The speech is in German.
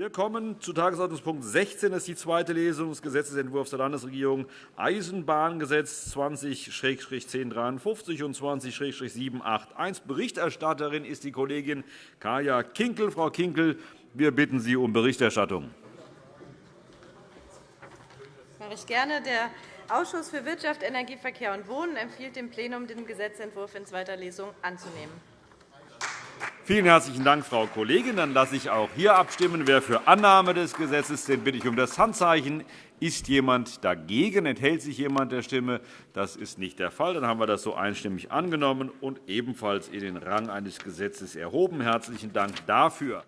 Wir kommen zu Tagesordnungspunkt 16. Das ist die zweite Lesung des Gesetzentwurfs der Landesregierung Eisenbahngesetz 20-1053 und 20-781. Berichterstatterin ist die Kollegin Kaya Kinkel. Frau Kinkel, wir bitten Sie um Berichterstattung. Das mache ich gerne. Der Ausschuss für Wirtschaft, Energie, Verkehr und Wohnen empfiehlt dem Plenum, den Gesetzentwurf in zweiter Lesung anzunehmen. Vielen herzlichen Dank, Frau Kollegin. Dann lasse ich auch hier abstimmen. Wer für Annahme des Gesetzes ist, den bitte ich um das Handzeichen. Ist jemand dagegen? Enthält sich jemand der Stimme? Das ist nicht der Fall. Dann haben wir das so einstimmig angenommen und ebenfalls in den Rang eines Gesetzes erhoben. Herzlichen Dank dafür.